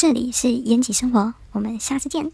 这里是延吉生活，我们下次见。